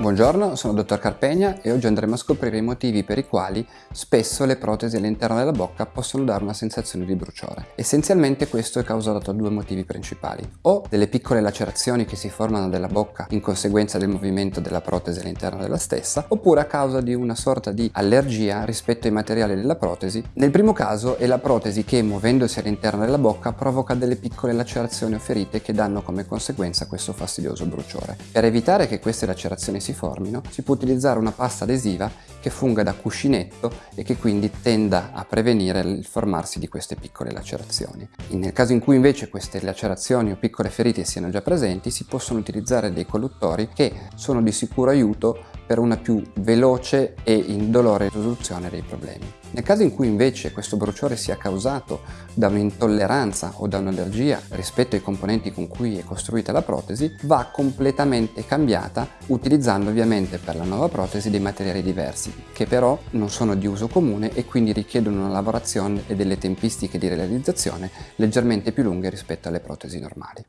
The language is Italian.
Buongiorno, sono il dottor Carpegna e oggi andremo a scoprire i motivi per i quali spesso le protesi all'interno della bocca possono dare una sensazione di bruciore. Essenzialmente questo è causato da due motivi principali, o delle piccole lacerazioni che si formano nella bocca in conseguenza del movimento della protesi all'interno della stessa, oppure a causa di una sorta di allergia rispetto ai materiali della protesi. Nel primo caso è la protesi che muovendosi all'interno della bocca provoca delle piccole lacerazioni o ferite che danno come conseguenza questo fastidioso bruciore. Per evitare che queste lacerazioni si formino, si può utilizzare una pasta adesiva che funga da cuscinetto e che quindi tenda a prevenire il formarsi di queste piccole lacerazioni. Nel caso in cui invece queste lacerazioni o piccole ferite siano già presenti, si possono utilizzare dei colluttori che sono di sicuro aiuto per una più veloce e indolore risoluzione dei problemi. Nel caso in cui invece questo bruciore sia causato da un'intolleranza o da un'allergia rispetto ai componenti con cui è costruita la protesi, va completamente cambiata utilizzando ovviamente per la nuova protesi dei materiali diversi, che però non sono di uso comune e quindi richiedono una lavorazione e delle tempistiche di realizzazione leggermente più lunghe rispetto alle protesi normali.